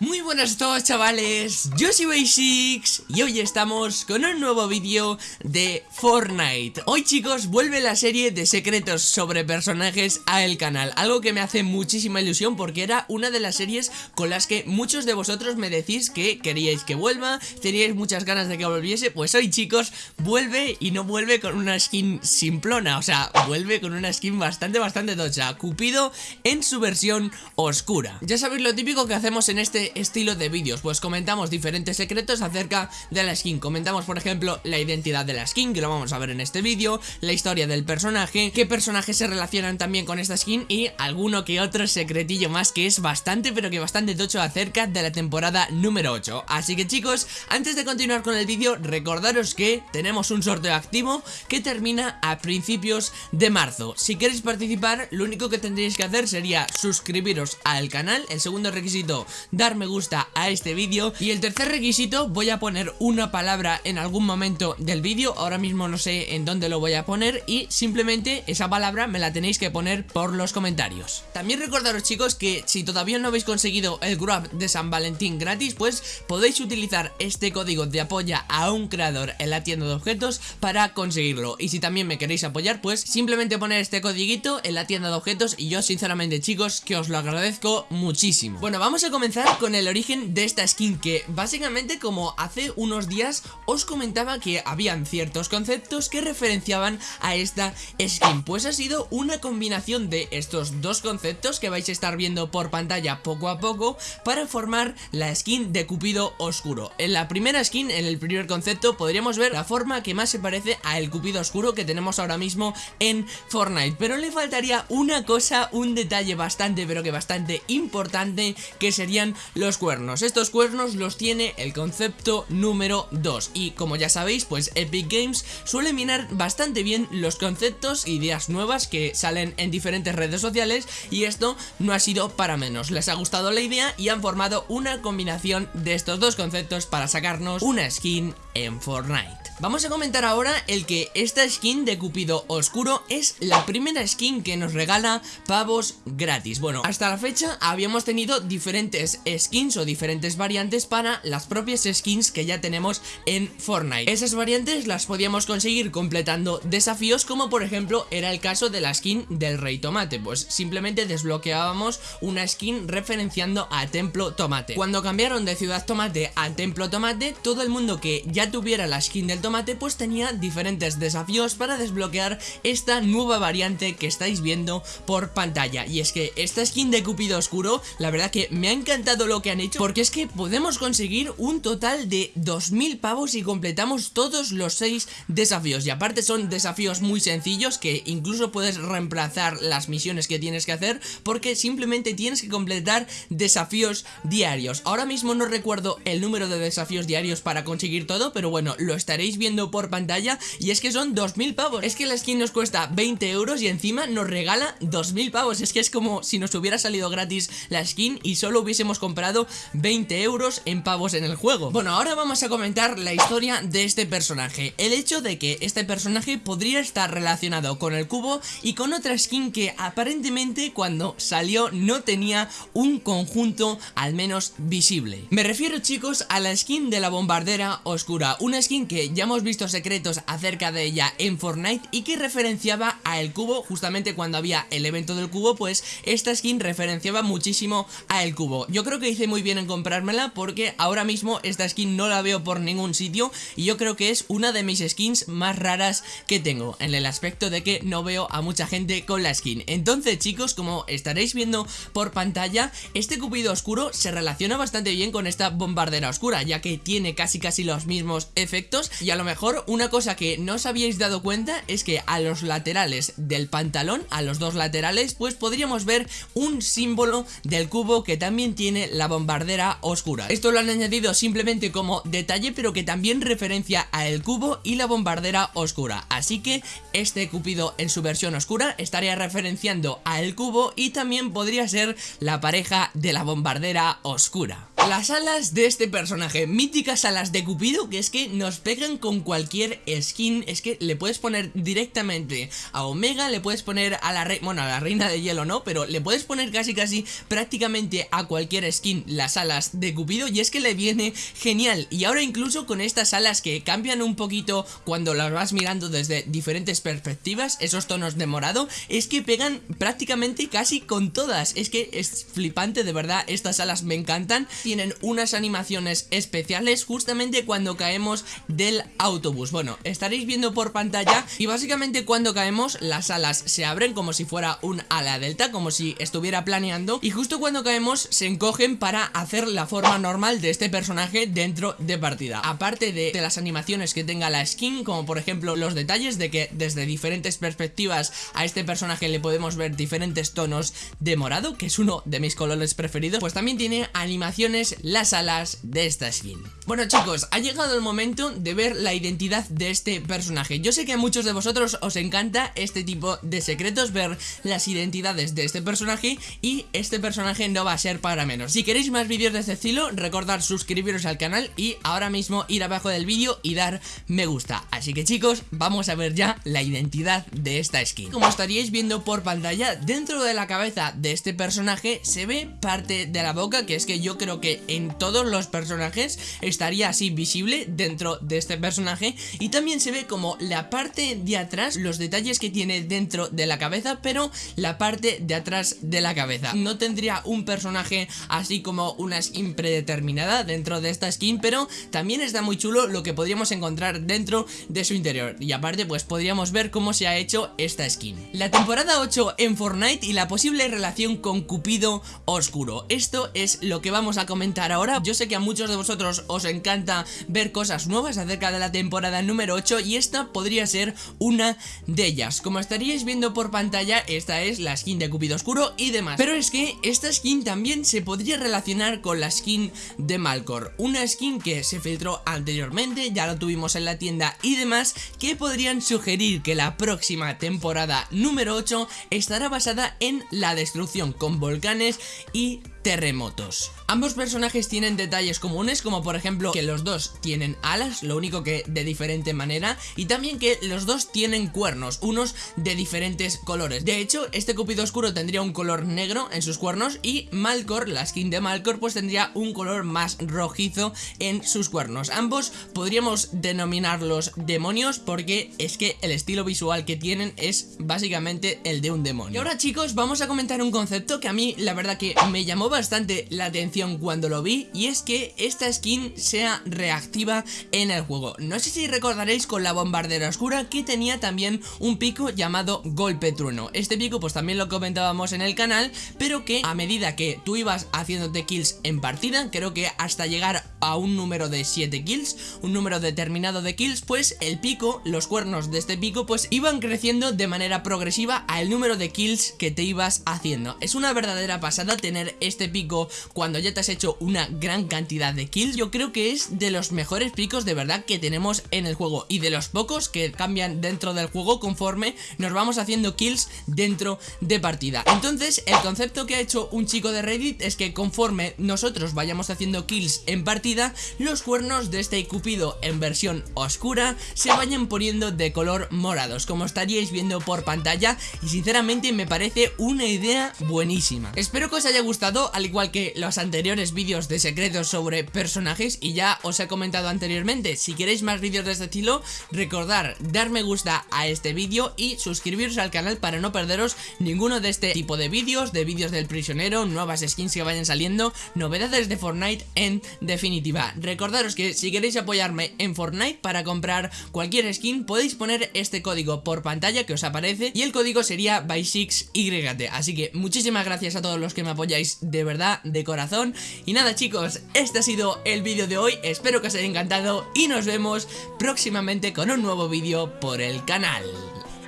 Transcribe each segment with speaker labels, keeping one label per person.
Speaker 1: Muy buenas a todos chavales, yo soy Basics y hoy estamos con un nuevo vídeo de Fortnite. Hoy chicos vuelve la serie de secretos sobre personajes a el canal. Algo que me hace muchísima ilusión porque era una de las series con las que muchos de vosotros me decís que queríais que vuelva Teníais muchas ganas de que volviese, pues hoy chicos vuelve y no vuelve con una skin simplona. O sea, vuelve con una skin bastante bastante tocha. Cupido en su versión oscura. Ya sabéis lo típico que hacemos en este estilo de vídeos. Pues comentamos diferentes secretos acerca de la skin. Comentamos por ejemplo la identidad de la skin Que lo vamos a ver en este vídeo La historia del personaje Qué personajes se relacionan también con esta skin Y alguno que otro secretillo más Que es bastante pero que bastante tocho acerca de la temporada número 8 Así que chicos, antes de continuar con el vídeo Recordaros que tenemos un sorteo activo Que termina a principios de marzo. Si queréis participar, lo único que tendréis que hacer sería suscribiros al canal. El segundo requisito, dar me gusta a este vídeo. Y el tercer requisito, voy a poner una palabra en algún momento del vídeo. Ahora mismo no sé en dónde lo voy a poner Y simplemente esa palabra me la tenéis que poner por los comentarios. También recordaros chicos que si todavía no habéis conseguido el Grab de San Valentín gratis Pues podéis utilizar este código de apoya a un creador en la tienda de objetos para conseguirlo. Y si también me queréis apoyar pues simplemente poner este codiguito en la tienda de objetos. Y yo sinceramente chicos que os lo agradezco muchísimo. Bueno vamos a comenzar con el origen de esta skin que básicamente como hace unos días os comentaba que habían ciertos conceptos que referenciaban a esta skin. Pues ha sido una combinación de estos dos conceptos que vais a estar viendo por pantalla poco a poco para formar la skin de Cupido Oscuro. En la primera skin, en el primer concepto, podríamos ver la forma que más se parece a el Cupido Oscuro que tenemos ahora mismo en Fortnite. Pero le faltaría una cosa, un detalle bastante pero que bastante importante que serían los cuernos. Estos cuernos los tiene el concepto número 2 Y como ya sabéis, pues Epic Games suele minar bastante bien los conceptos, ideas nuevas que salen en diferentes redes sociales Y esto no ha sido para menos. Les ha gustado la idea y han formado una combinación de estos dos conceptos para sacarnos una skin en Fortnite. Vamos a comentar ahora el que esta skin de Cupido Oscuro es la primera skin que nos regala pavos gratis. Bueno, hasta la fecha habíamos tenido diferentes skins o diferentes variantes para las propias skins que ya tenemos en Fortnite. Esas variantes las podíamos conseguir completando desafíos como por ejemplo era el caso de la skin del Rey Tomate. Pues simplemente desbloqueábamos una skin referenciando a Templo Tomate. Cuando cambiaron de Ciudad Tomate a Templo Tomate, todo el mundo que ya tuviera la skin del tomate pues tenía diferentes desafíos para desbloquear esta nueva variante que estáis viendo por pantalla. Y es que esta skin de Cupido Oscuro la verdad que me ha encantado lo que han hecho porque es que podemos conseguir un total de 2000 pavos y completamos todos los 6 desafíos y aparte son desafíos muy sencillos que incluso puedes reemplazar las misiones que tienes que hacer porque simplemente tienes que completar desafíos diarios ahora mismo no recuerdo el número de desafíos diarios para conseguir todo pero bueno lo estaréis viendo por pantalla y es que son 2.000 pavos. Es que la skin nos cuesta 20 euros y encima nos regala 2.000 pavos. Es que es como si nos hubiera salido gratis la skin y solo hubiésemos comprado 20 euros en pavos en el juego. Bueno, ahora vamos a comentar la historia de este personaje. El hecho de que este personaje podría estar relacionado con el cubo y con otra skin que aparentemente cuando salió no tenía un conjunto al menos visible. Me refiero chicos a la skin de la bombardera oscura, una skin que ya hemos visto secretos acerca de ella en Fortnite y que referenciaba a el cubo justamente cuando había el evento del cubo pues esta skin referenciaba muchísimo a el cubo yo creo que hice muy bien en comprármela porque ahora mismo esta skin no la veo por ningún sitio y yo creo que es una de mis skins más raras que tengo en el aspecto de que no veo a mucha gente con la skin. Entonces chicos como estaréis viendo por pantalla este cupido oscuro se relaciona bastante bien con esta bombardera oscura ya que tiene casi casi los mismos efectos. Y a lo mejor una cosa que no os habíais dado cuenta es que a los laterales del pantalón, a los dos laterales, pues podríamos ver un símbolo del cubo que también tiene la bombardera oscura. Esto lo han añadido simplemente como detalle, pero que también referencia a el cubo y la bombardera oscura. Así que este cupido en su versión oscura estaría referenciando a el cubo y también podría ser la pareja de la bombardera oscura. Las alas de este personaje, míticas alas de Cupido que es que nos pegan con cualquier skin, es que le puedes poner directamente a Omega, le puedes poner a la reina, bueno a la reina de hielo no, pero le puedes poner casi casi prácticamente a cualquier skin las alas de Cupido y es que le viene genial. Y ahora incluso con estas alas que cambian un poquito cuando las vas mirando desde diferentes perspectivas, esos tonos de morado, es que pegan prácticamente casi con todas, es que es flipante de verdad, estas alas me encantan, tienen unas animaciones especiales justamente cuando caemos del autobús, bueno, estaréis viendo por pantalla y básicamente cuando caemos las alas se abren como si fuera un ala delta, como si estuviera planeando y justo cuando caemos se encogen para hacer la forma normal de este personaje dentro de partida, aparte de, las animaciones que tenga la skin, como por ejemplo los detalles de que desde diferentes perspectivas a este personaje le podemos ver diferentes tonos de morado, que es uno de mis colores preferidos, pues también tiene animaciones las alas de esta skin. Bueno chicos, ha llegado el momento de ver la identidad de este personaje. Yo sé que a muchos de vosotros os encanta este tipo de secretos, ver las identidades de este personaje y este personaje no va a ser para menos. Si queréis más vídeos de este estilo, recordad suscribiros al canal y ahora mismo ir abajo del vídeo y dar me gusta. Así que chicos, vamos a ver ya la identidad de esta skin. Como estaríais viendo por pantalla, dentro de la cabeza de este personaje se ve parte de la boca, que es que yo creo que en todos los personajes estaría así visible dentro de este personaje y también se ve como la parte de atrás, los detalles que tiene dentro de la cabeza, pero la parte de atrás de la cabeza. No tendría un personaje así como una skin predeterminada dentro de esta skin, pero también está muy chulo lo que podríamos encontrar dentro de su interior. Y aparte pues podríamos ver cómo se ha hecho esta skin. La temporada 8 en Fortnite y la posible relación con Cupido Oscuro. Esto es lo que vamos a comentar ahora. Yo sé que a muchos de vosotros os encanta ver cosas nuevas acerca de la temporada número 8 y esta podría ser una de ellas. Como estaríais viendo por pantalla, esta es la skin de Cupido Oscuro y demás. Pero es que esta skin también se podría relacionar con la skin de Malcor. Una skin que se filtró anteriormente, ya lo tuvimos en la tienda y demás, que podrían sugerir que la próxima temporada número 8 estará basada en la destrucción con volcanes y terremotos. Ambos personajes tienen detalles comunes como por ejemplo que los dos tienen alas, lo único que de diferente manera y también que los dos tienen cuernos, unos de diferentes colores. De hecho, este Cupido Oscuro tendría un color negro en sus cuernos y Malcor, la skin de Malcor, pues tendría un color más rojizo en sus cuernos. Ambos podríamos denominarlos demonios porque es que el estilo visual que tienen es básicamente el de un demonio. Y ahora chicos, vamos a comentar un concepto que a mí la verdad que me llamó bastante la atención cuando lo vi y es que esta skin sea reactiva en el juego. No sé si recordaréis con la bombardera oscura que tenía también un pico llamado golpe trueno. Este pico pues también lo comentábamos en el canal, pero que a medida que tú ibas haciéndote kills en partida, creo que hasta llegar a un número de 7 kills, un número determinado de kills, pues el pico, los cuernos de este pico pues iban creciendo de manera progresiva al número de kills que te ibas haciendo. Es una verdadera pasada tener este pico cuando ya te has hecho una gran cantidad de kills, yo creo que es de los mejores picos de verdad que tenemos en el juego y de los pocos que cambian dentro del juego conforme nos vamos haciendo kills dentro de partida. Entonces, el concepto que ha hecho un chico de Reddit es que conforme nosotros vayamos haciendo kills en partida, los cuernos de este Cupido en versión oscura se vayan poniendo de color morados, como estaríais viendo por pantalla y sinceramente me parece una idea buenísima. Espero que os haya gustado, al igual que los anteriores vídeos de secretos sobre personajes y ya os he comentado anteriormente, si queréis más vídeos de este estilo, recordar dar me gusta a este vídeo y suscribiros al canal para no perderos ninguno de este tipo de vídeos, de vídeos del prisionero, nuevas skins que vayan saliendo, novedades de Fortnite en definitiva. Recordaros que si queréis apoyarme en Fortnite para comprar cualquier skin, podéis poner este código por pantalla que os aparece y el código sería by6yt, así que muchísimas gracias a todos los que me apoyáis verdad, de corazón y nada chicos, este ha sido el vídeo de hoy, espero que os haya encantado y nos vemos próximamente con un nuevo vídeo por el canal.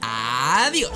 Speaker 1: Adiós.